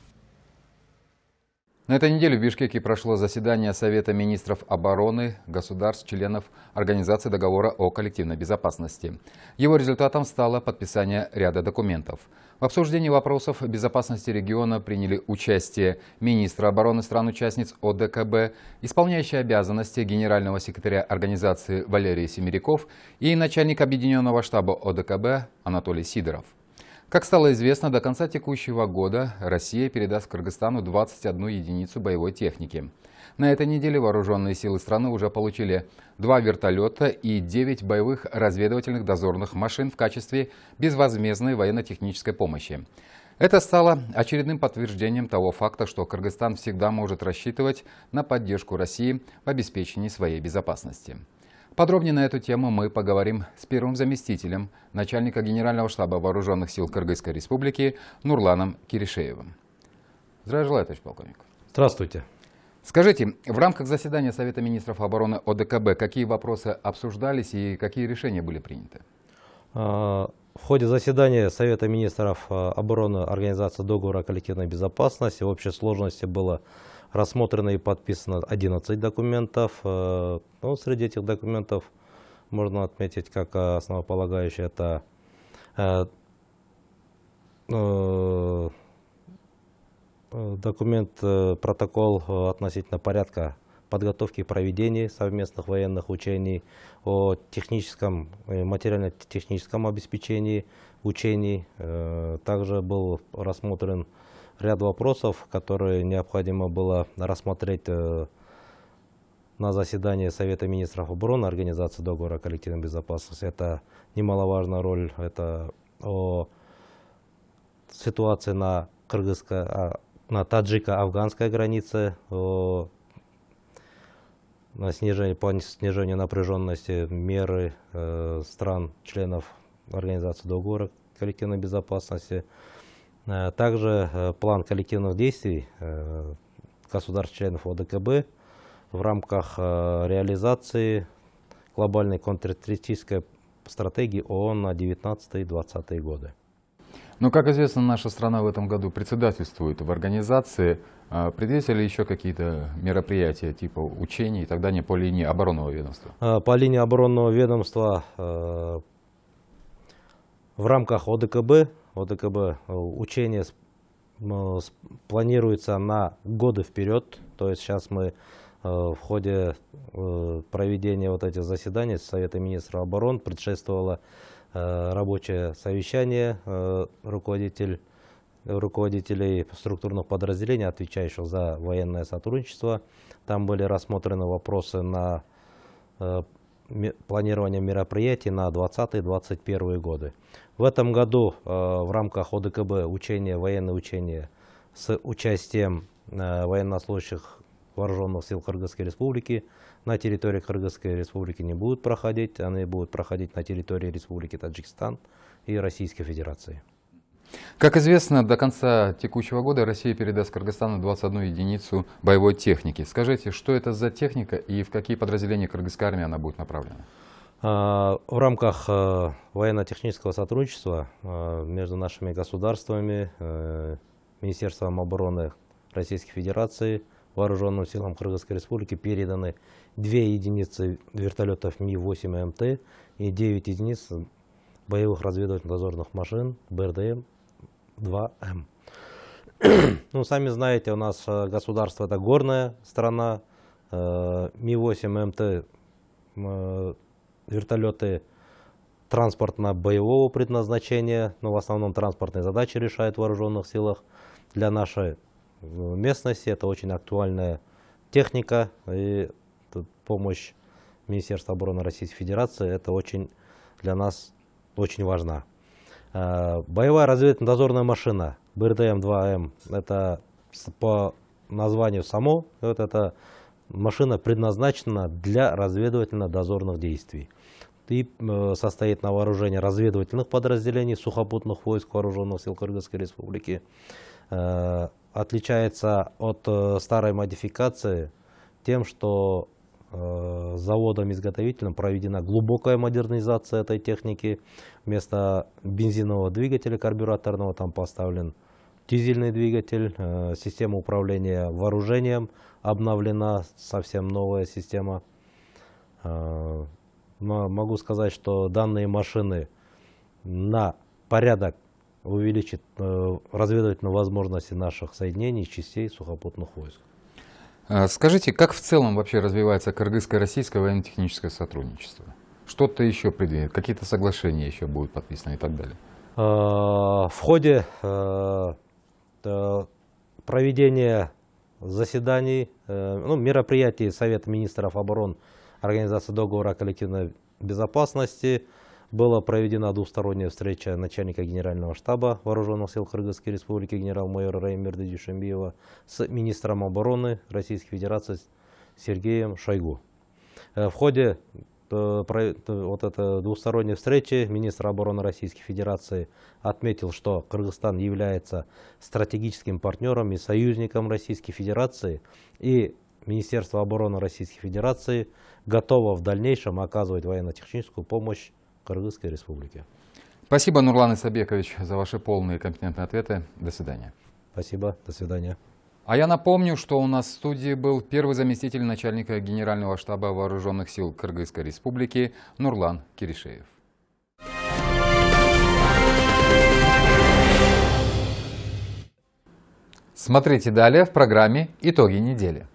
На этой неделе в Бишкеке прошло заседание Совета министров обороны государств, членов Организации договора о коллективной безопасности. Его результатом стало подписание ряда документов. В обсуждении вопросов безопасности региона приняли участие министр обороны стран-участниц ОДКБ, исполняющий обязанности генерального секретаря организации Валерий Семеряков и начальник объединенного штаба ОДКБ Анатолий Сидоров. Как стало известно, до конца текущего года Россия передаст Кыргызстану 21 единицу боевой техники. На этой неделе вооруженные силы страны уже получили два вертолета и 9 боевых разведывательных дозорных машин в качестве безвозмездной военно-технической помощи. Это стало очередным подтверждением того факта, что Кыргызстан всегда может рассчитывать на поддержку России в обеспечении своей безопасности. Подробнее на эту тему мы поговорим с первым заместителем начальника Генерального штаба Вооруженных сил Кыргызской Республики Нурланом Киришеевым. Здравия желаю, товарищ полковник. Здравствуйте. Скажите, в рамках заседания Совета министров обороны ОДКБ какие вопросы обсуждались и какие решения были приняты? А, в ходе заседания Совета министров а, обороны Организации договора о коллективной безопасности в общей сложности было Рассмотрено и подписано 11 документов. Э, ну, среди этих документов можно отметить как основополагающий это э, документ, протокол относительно порядка подготовки и проведения совместных военных учений, о техническом, материально-техническом обеспечении учений. Также был рассмотрен ряд вопросов, которые необходимо было рассмотреть э, на заседании Совета министров обороны Организации договора о коллективной безопасности. Это немаловажная роль, это о ситуации на кыргызской, а, на таджико-афганской границе, на снижение, по снижению напряженности меры э, стран, членов Организации договора коллективной безопасности, Э, также э, план коллективных действий э, государств-членов ОДКБ в рамках реализации глобальной контртеррористической стратегии ООН на 19-20 годы. Ну, как известно, наша страна в этом году председательствует в организации. А предвидятся ли еще какие-то мероприятия типа учений и так далее по линии оборонного ведомства? По линии оборонного ведомства в рамках ОДКБ ОДКБ э, учение планируется на годы вперед. То есть сейчас мы в ходе э, проведения вот этих заседаний Совета министров обороны предшествовало рабочее совещание руководитель, руководителей структурных подразделений, отвечающих за военное сотрудничество. Там были рассмотрены вопросы на планирование мероприятий на 2020-2021 годы. В этом году э, в рамках ОДКБ учения, военные учения с участием э, военнослужащих вооруженных сил Кыргызской республики на территории Кыргызской республики не будут проходить, они будут проходить на территории Республики Таджикистан и Российской Федерации. Как известно, до конца текущего года Россия передаст Кыргызстану 21 единицу боевой техники. Скажите, что это за техника и в какие подразделения кыргызской армии она будет направлена? А, в рамках э, военно-технического сотрудничества э, между нашими государствами, э, Министерством обороны Российской Федерации вооруженным силам Кыргызской Республики переданы две единицы вертолетов Ми-8МТ и 9 единиц боевых разведывательно-дозорных машин БРДМ-2М. ну, сами знаете, у нас э, государство это горная страна. Э, Ми-8МТ э, вертолеты транспортно-боевого предназначения, но в основном транспортные задачи решают в вооруженных силах. Для нашей местности это очень актуальная техника и помощь Министерства обороны Российской Федерации это очень для нас очень важна. Боевая разведывательно-дозорная машина БРДМ-2М, это по названию само, вот эта машина предназначена для разведывательно-дозорных действий. И э, состоит на вооружении разведывательных подразделений сухопутных войск Вооруженных сил Кыргызской Республики. Э, отличается от э, старой модификации тем, что заводом-изготовителем проведена глубокая модернизация этой техники. Вместо бензинового двигателя карбюраторного там поставлен дизельный двигатель, э, система управления вооружением обновлена, совсем новая система. Э, могу сказать, что данные машины на порядок увеличат э, разведывательные возможности наших соединений, частей сухопутных войск. А скажите, как в целом вообще развивается кыргызско-российское военно-техническое сотрудничество? Что-то еще предвидит, какие-то соглашения еще будут подписаны и так далее? В ходе Э, проведение заседаний, э, ну, мероприятий Совета министров обороны Организации договора о коллективной безопасности. Была проведена двусторонняя встреча начальника генерального штаба Вооруженных сил Кыргызской Республики генерал-майора Раймерда Дюшембиева с министром обороны Российской Федерации Сергеем Шойгу. Э, в ходе Э, вот этой двусторонней встречи министр обороны Российской Федерации отметил, что Кыргызстан является стратегическим партнером и союзником Российской Федерации, и Министерство обороны Российской Федерации готово в дальнейшем оказывать военно-техническую помощь Кыргызской Республике. Спасибо, Нурлан Исабекович, за ваши полные и компетентные ответы. До свидания. Спасибо. До свидания. А я напомню, что у нас в студии был первый заместитель начальника Генерального штаба Вооруженных сил Кыргызской Республики Нурлан Киришеев. Смотрите далее в программе «Итоги недели».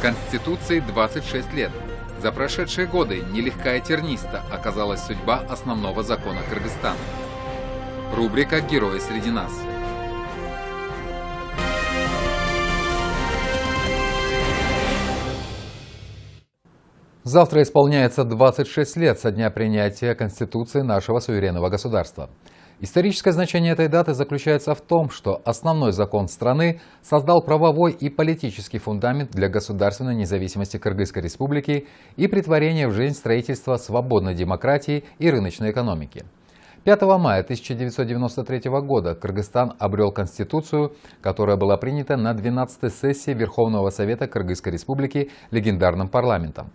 Конституции 26 лет. За прошедшие годы нелегкая терниста оказалась судьба основного закона Кыргызстана. Рубрика «Герои среди нас». Завтра исполняется 26 лет со дня принятия Конституции нашего суверенного государства. Историческое значение этой даты заключается в том, что основной закон страны создал правовой и политический фундамент для государственной независимости Кыргызской республики и притворения в жизнь строительства свободной демократии и рыночной экономики. 5 мая 1993 года Кыргызстан обрел Конституцию, которая была принята на 12-й сессии Верховного Совета Кыргызской Республики легендарным парламентом.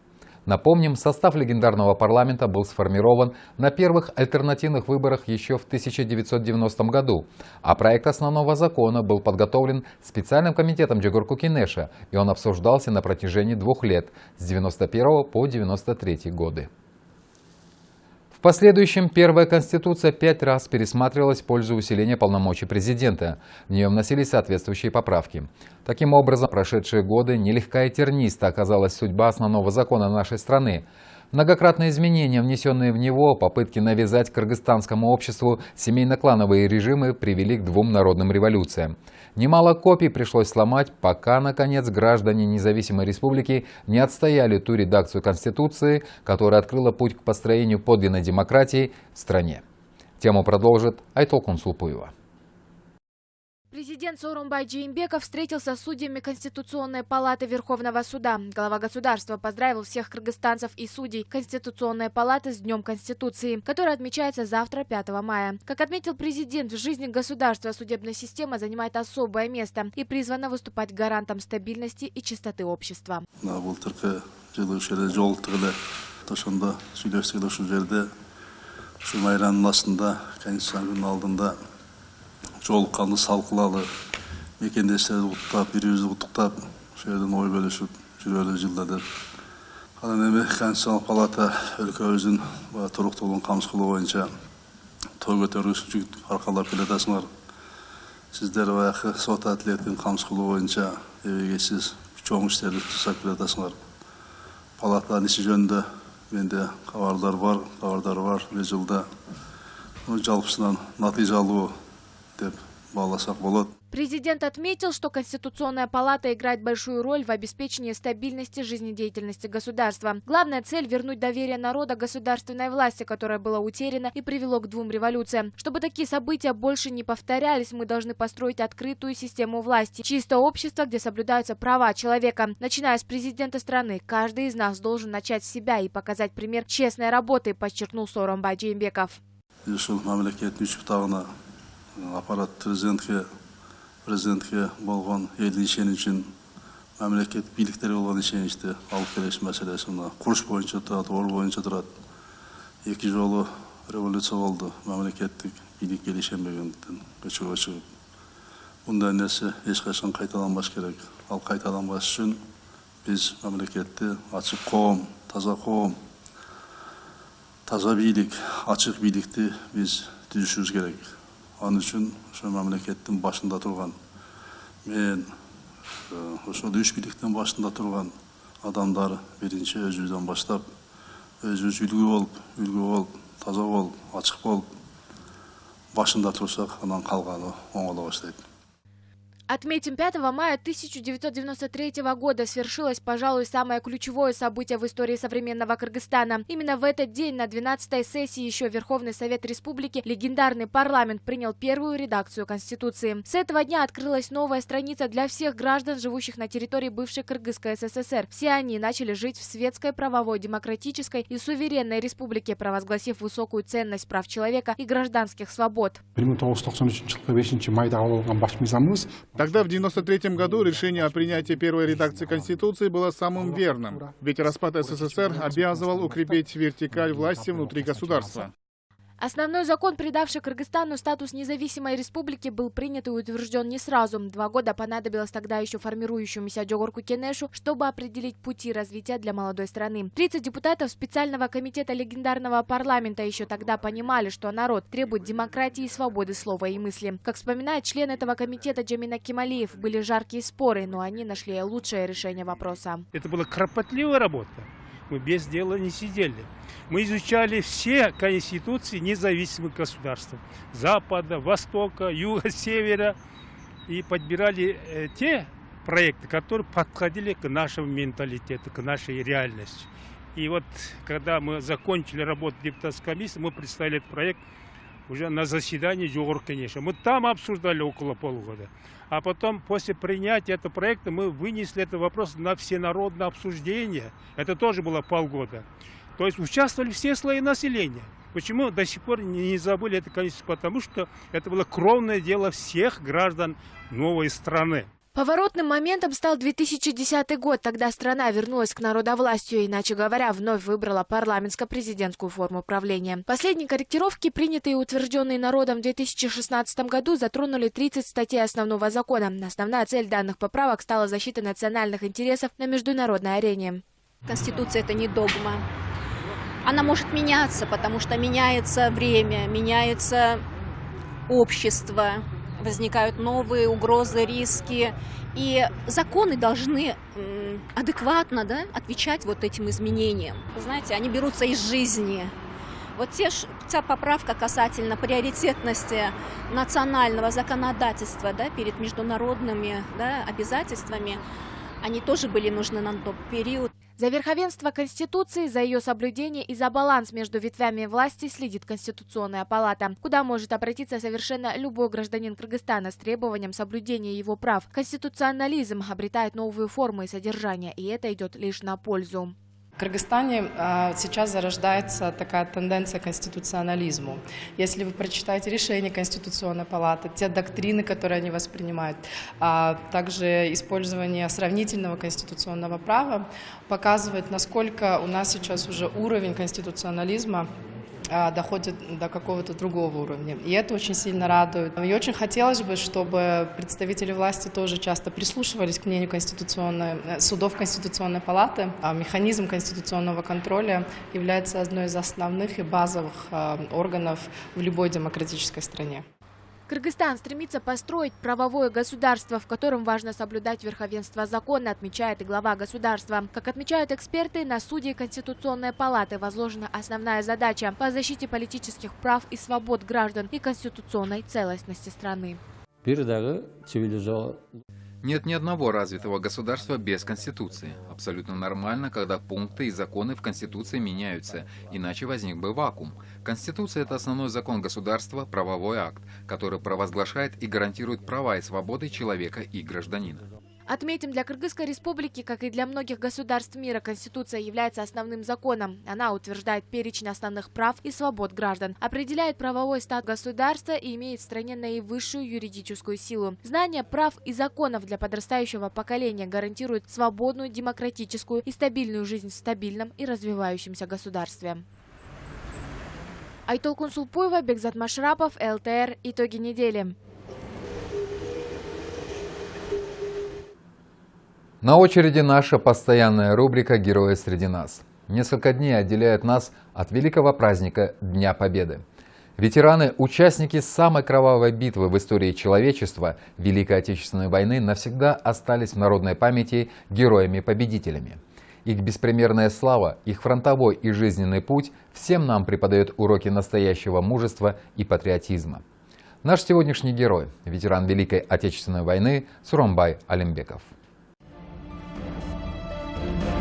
Напомним, состав легендарного парламента был сформирован на первых альтернативных выборах еще в 1990 году, а проект основного закона был подготовлен специальным комитетом Джигурку Кинеша, и он обсуждался на протяжении двух лет, с 1991 по 1993 годы. В последующем первая конституция пять раз пересматривалась в пользу усиления полномочий президента. В нее вносились соответствующие поправки. Таким образом, прошедшие годы нелегка и терниста оказалась судьба основного закона нашей страны. Многократные изменения, внесенные в него, попытки навязать кыргызстанскому обществу семейно-клановые режимы привели к двум народным революциям. Немало копий пришлось сломать, пока, наконец, граждане независимой республики не отстояли ту редакцию Конституции, которая открыла путь к построению подлинной демократии в стране. Тему продолжит Айтол Кунсулпуева. Президент Сооронбай Джеймбеков встретился с судьями Конституционной палаты Верховного суда. Глава государства поздравил всех кыргызстанцев и судей Конституционной палаты с Днем Конституции, который отмечается завтра, 5 мая. Как отметил президент, в жизни государства судебная система занимает особое место и призвана выступать гарантом стабильности и чистоты общества. Жолыққанды салқылалы мекендестерді құттықтап бір бірімізді құттықтап осы жерден ой бөлісіп жүрелі жылда деп анан эми конституциялык палата өлкөбүздүн туруктуулугун камсыз кылуу боюнча той көтөргүч жүк аркалап келатасыңар. Сиздер баягы сот адилеттин камсыз кылуу боюнча эбегейсиз чоң иштерди жасап келатасыңар. Палатанын иши жөнүндө менде кабардар бар кабардар бар. Бир жылда. Жалпысынан натыйжалуу деп бааласак болот Президент отметил, что Конституционная палата играет большую роль в обеспечении стабильности жизнедеятельности государства. Главная цель – вернуть доверие народа государственной власти, которое было утеряно и привело к двум революциям. Чтобы такие события больше не повторялись, мы должны построить открытую систему власти, чистое общество, где соблюдаются права человека. Начиная с президента страны, каждый из нас должен начать с себя и показать пример честной работы, подчеркнул Сооронбай Жээнбеков. аппарат президентке президентке болған елдінішен үшін мемлекет биліктері болған ішенішті алып келеш мәселесі мына құрыш бойынша тұрады ор бойынша тұрады. Екі жолы революция болды мемлекеттік билік келешенбегендіктен көшеге шығып. Бұндай нәрсе ешқашан қайталанбас керек. Ал қайталанбас үшін біз мемлекетті ашық қоғам таза қоғам таза билік ашық билікті біз түзішіміз керек ал үчүн ошо мамлекеттин башында турган мен ошол үч бийликтин башында турган адамдар биринчи өзүбүздөн баштап өзүбүз үлгү болуп үлгү болуп таза болуп ачык болуп башында турсак анан калганы оңоло баштайт Отметим, 5 мая 1993 года свершилось, пожалуй, самое ключевое событие в истории современного Кыргызстана. Именно в этот день на 12-й сессии еще Верховный Совет Республики легендарный парламент принял первую редакцию Конституции. С этого дня открылась новая страница для всех граждан, живущих на территории бывшей Кыргызской ССР. Все они начали жить в светской, правовой, демократической и суверенной республике, провозгласив высокую ценность прав человека и гражданских свобод. Тогда, в 1993 году, решение о принятии первой редакции Конституции было самым верным, ведь распад СССР обязывал укрепить вертикаль власти внутри государства. Основной закон, придавший Кыргызстану статус независимой республики, был принят и утвержден не сразу. Два года понадобилось тогда еще формирующемуся Джогорку Кенешу, чтобы определить пути развития для молодой страны. 30 депутатов специального комитета легендарного парламента еще тогда понимали, что народ требует демократии и свободы слова и мысли. Как вспоминает член этого комитета Джамина Кемалиев, были жаркие споры, но они нашли лучшее решение вопроса. Это была кропотливая работа. Мы без дела не сидели. Мы изучали все конституции независимых государств. Запада, Востока, Юга, Севера. И подбирали э, те проекты, которые подходили к нашему менталитету, к нашей реальности. И вот, когда мы закончили работу депутатской комиссии, мы представили этот проект уже на заседании Джугур конечно. Мы там обсуждали около полугода. А потом, после принятия этого проекта, мы вынесли этот вопрос на всенародное обсуждение. Это тоже было полгода. То есть участвовали все слои населения. Почему до сих пор не забыли это, конечно, потому что это было кровное дело всех граждан новой страны. Поворотным моментом стал 2010 год. Тогда страна вернулась к народовластию, иначе говоря, вновь выбрала парламентско-президентскую форму правления. Последние корректировки, принятые и утвержденные народом в 2016 году, затронули 30 статей основного закона. Основная цель данных поправок стала защита национальных интересов на международной арене. Конституция – это не догма. Она может меняться, потому что меняется время, меняется общество, возникают новые угрозы, риски. И законы должны адекватно да, отвечать вот этим изменениям. Знаете, они берутся из жизни. Вот те, та поправка касательно приоритетности национального законодательства да, перед международными да, обязательствами, они тоже были нужны на тот период. За верховенство Конституции, за ее соблюдение и за баланс между ветвями власти следит Конституционная палата, куда может обратиться совершенно любой гражданин Кыргызстана с требованием соблюдения его прав. Конституционализм обретает новые формы и содержания, и это идет лишь на пользу. В Кыргызстане а, сейчас зарождается такая тенденция к конституционализму. Если вы прочитаете решения Конституционной палаты, те доктрины, которые они воспринимают, а также использование сравнительного конституционного права, показывает, насколько у нас сейчас уже уровень конституционализма доходит до какого-то другого уровня. И это очень сильно радует. И очень хотелось бы, чтобы представители власти тоже часто прислушивались к мнению конституционной, э, судов Конституционной палаты. А механизм конституционного контроля является одной из основных и базовых а, органов в любой демократической стране. Кыргызстан стремится построить правовое государство, в котором важно соблюдать верховенство закона, отмечает и глава государства. Как отмечают эксперты, на судьи Конституционной палаты возложена основная задача по защите политических прав и свобод граждан и конституционной целостности страны. Нет ни одного развитого государства без Конституции. Абсолютно нормально, когда пункты и законы в Конституции меняются, иначе возник бы вакуум. Конституция – это основной закон государства, правовой акт, который провозглашает и гарантирует права и свободы человека и гражданина. Отметим, для Кыргызской республики, как и для многих государств мира, Конституция является основным законом. Она утверждает перечень основных прав и свобод граждан, определяет правовой статус государства и имеет в стране наивысшую юридическую силу. Знание прав и законов для подрастающего поколения гарантирует свободную, демократическую и стабильную жизнь в стабильном и развивающемся государстве. Айтол Кунсулпуева, Бекзат Машрапов, ЛТР. Итоги недели. На очереди наша постоянная рубрика «Герои среди нас». Несколько дней отделяют нас от великого праздника Дня Победы. Ветераны, участники самой кровавой битвы в истории человечества Великой Отечественной войны навсегда остались в народной памяти героями-победителями. Их беспримерная слава, их фронтовой и жизненный путь всем нам преподает уроки настоящего мужества и патриотизма. Наш сегодняшний герой – ветеран Великой Отечественной войны Суромбай Алимбеков. Bye.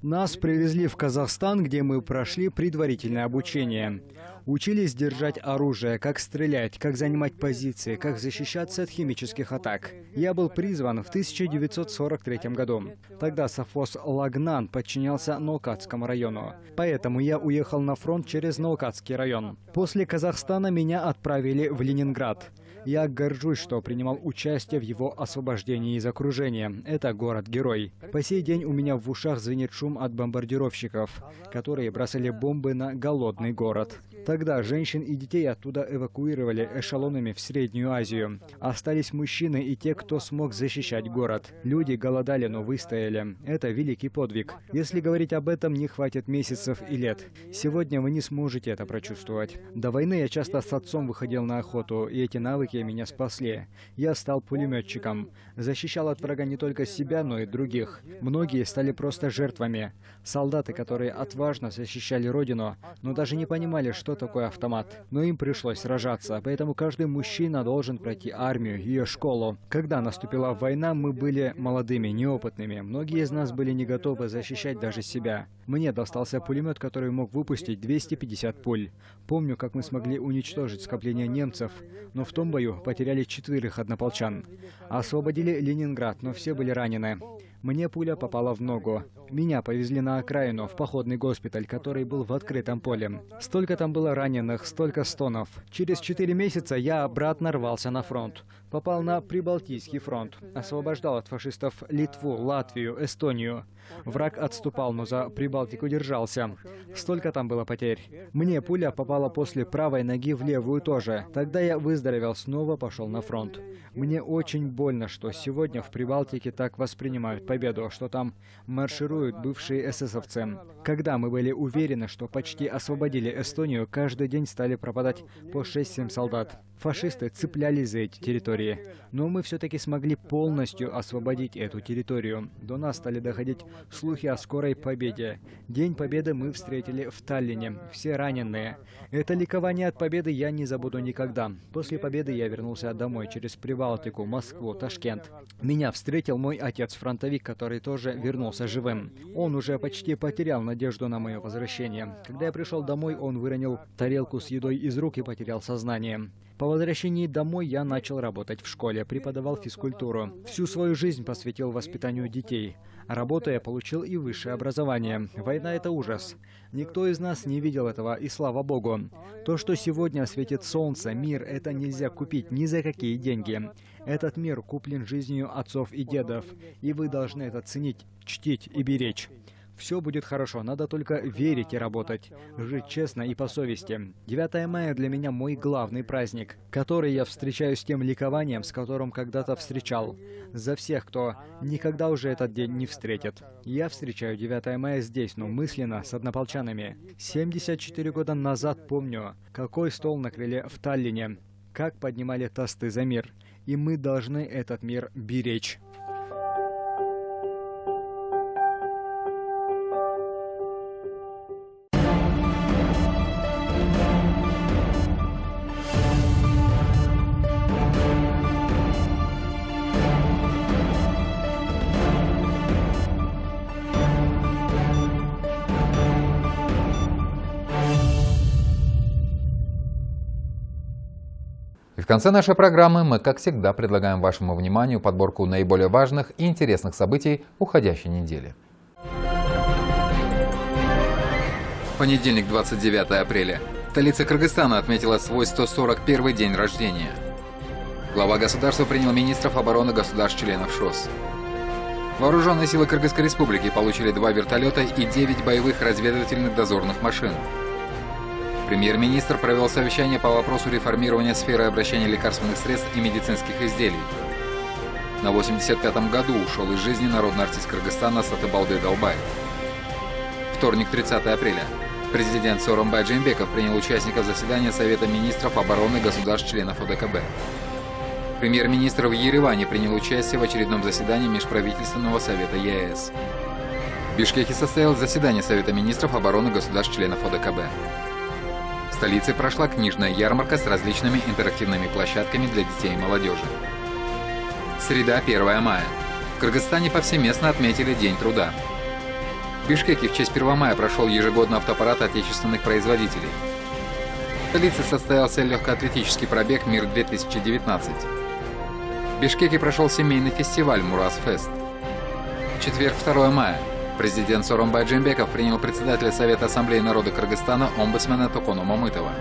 Нас привезли в Казахстан, где мы прошли предварительное обучение. Учились держать оружие, как стрелять, как занимать позиции, как защищаться от химических атак. Я был призван в 1943 году. Тогда совхоз Лагнан подчинялся Наукатскому району. Поэтому я уехал на фронт через Наукатский район. После Казахстана меня отправили в Ленинград. Я горжусь, что принимал участие в его освобождении из окружения. Это город-герой. По сей день у меня в ушах звенит шум от бомбардировщиков, которые бросали бомбы на голодный город. Тогда женщин и детей оттуда эвакуировали эшелонами в Среднюю Азию. Остались мужчины и те, кто смог защищать город. Люди голодали, но выстояли. Это великий подвиг. Если говорить об этом, не хватит месяцев и лет. Сегодня вы не сможете это прочувствовать. До войны я часто с отцом выходил на охоту, и эти навыки меня спасли. Я стал пулеметчиком. Защищал от врага не только себя, но и других. Многие стали просто жертвами. Солдаты, которые отважно защищали родину, но даже не понимали, что такое автомат. Но им пришлось сражаться, поэтому каждый мужчина должен пройти армию, ее школу. Когда наступила война, мы были молодыми, неопытными. Многие из нас были не готовы защищать даже себя. Мне достался пулемет, который мог выпустить 250 пуль. Помню, как мы смогли уничтожить скопление немцев, но в том бою потеряли четверых однополчан. Освободили Ленинград, но все были ранены. Мне пуля попала в ногу. Меня повезли на окраину, в походный госпиталь, который был в открытом поле. Столько там было раненых, столько стонов. Через четыре месяца я обратно рвался на фронт. Попал на Прибалтийский фронт. Освобождал от фашистов Литву, Латвию, Эстонию. Враг отступал, но за Прибалтику держался. Столько там было потерь. Мне пуля попала после правой ноги в левую тоже. Тогда я выздоровел, снова пошел на фронт. Мне очень больно, что сегодня в Прибалтике так воспринимают победу, что там маршируют бывшие эсэсовцы. Когда мы были уверены, что почти освободили Эстонию, каждый день стали пропадать по 6-7 солдат. Фашисты цеплялись за эти территории, но мы все-таки смогли полностью освободить эту территорию. До нас стали доходить слухи о скорой победе. День победы мы встретили в Таллине, все раненые. Это ликование от победы я не забуду никогда. После победы я вернулся домой через Прибалтику, Москву, Ташкент. Меня встретил мой отец-фронтовик, который тоже вернулся живым. Он уже почти потерял надежду на мое возвращение. Когда я пришел домой, он выронил тарелку с едой из рук и потерял сознание. По возвращении домой я начал работать в школе, преподавал физкультуру. Всю свою жизнь посвятил воспитанию детей. Работая, получил и высшее образование. Война — это ужас. Никто из нас не видел этого, и слава богу. То, что сегодня светит солнце, мир, это нельзя купить ни за какие деньги. Этот мир куплен жизнью отцов и дедов, и вы должны это ценить, чтить и беречь. Все будет хорошо, надо только верить и работать, жить честно и по совести. 9 мая для меня мой главный праздник, который я встречаю с тем ликованием, с которым когда-то встречал. За всех, кто никогда уже этот день не встретит. Я встречаю 9 мая здесь, но мысленно, с однополчанами. 74 года назад помню, какой стол накрыли в Таллине, как поднимали тосты за мир. И мы должны этот мир беречь. Конце нашей программы мы, как всегда, предлагаем вашему вниманию подборку наиболее важных и интересных событий уходящей недели. Понедельник, 29 апреля. Столица Кыргызстана отметила свой 141 день рождения. Глава государства принял министров обороны государств-членов ШОС. Вооруженные силы Кыргызской республики получили два вертолета и 9 боевых разведывательных дозорных машин. Премьер-министр провел совещание по вопросу реформирования сферы обращения лекарственных средств и медицинских изделий. На 85-м году ушел из жизни народный артист Кыргызстана Сатыбалды Долбай. Вторник, 30 апреля. Президент Сооронбай Джеймбеков принял участников заседания Совета министров обороны государств-членов ОДКБ. Премьер-министр в Ереване принял участие в очередном заседании Межправительственного совета ЕС. В Бишкеке состоялось заседание Совета министров обороны государств-членов ОДКБ. Столице прошла книжная ярмарка с различными интерактивными площадками для детей и молодежи. Среда, 1 мая. В Кыргызстане повсеместно отметили День труда. В Бишкеке в честь 1 мая прошел ежегодный автопарад отечественных производителей. В столице состоялся легкоатлетический пробег «Мир-2019». В Бишкеке прошел семейный фестиваль «Мурас-фест». Четверг, 2 мая. Президент Сооронбай Джембеков принял председателя Совета Ассамблеи народа Кыргызстана омбудсмена Токону Мамытова.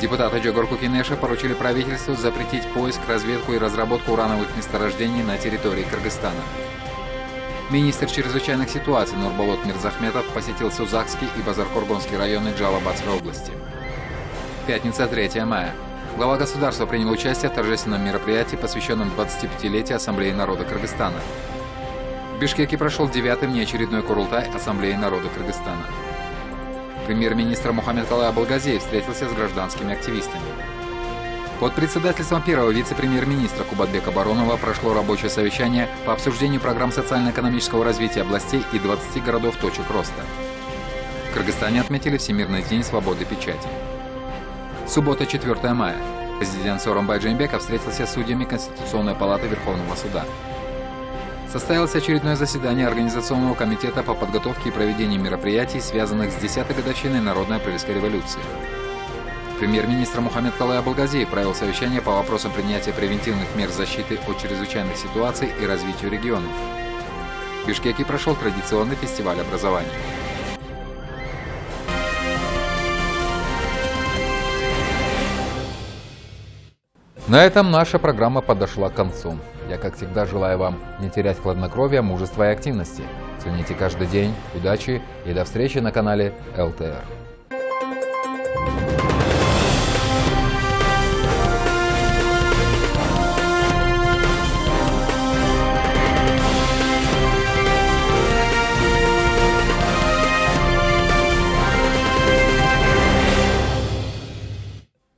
Депутаты Джогорку Кинеша поручили правительству запретить поиск, разведку и разработку урановых месторождений на территории Кыргызстана. Министр чрезвычайных ситуаций Нурболот Мирзахметов посетил Сузакский и Базаркургонский районы Джалабадской области. Пятница, 3 мая. Глава государства принял участие в торжественном мероприятии, посвященном 25-летию Ассамблеи народа Кыргызстана. В Бишкеке прошел девятый внеочередной Курултай Ассамблеи народа Кыргызстана. Премьер-министр Мухаммед Калай Абалгазеев встретился с гражданскими активистами. Под председательством первого вице-премьер-министра Кубатбека Баронова прошло рабочее совещание по обсуждению программ социально-экономического развития областей и 20 городов точек роста. В Кыргызстане отметили Всемирный день свободы печати. Суббота, 4 мая. Президент Сооронбай Джеймбеков встретился с судьями Конституционной палаты Верховного суда. Состоялось очередное заседание Организационного комитета по подготовке и проведению мероприятий, связанных с 10-й годовщиной Народной апрельской революции. Премьер-министр Мухаммед Калай Абалгазиев провел совещание по вопросам принятия превентивных мер защиты от чрезвычайных ситуаций и развитию регионов. В Бишкеке прошел традиционный фестиваль образования. На этом наша программа подошла к концу. Я, как всегда, желаю вам не терять хладнокровия, мужества и активности. Цените каждый день, удачи и до встречи на канале ЛТР.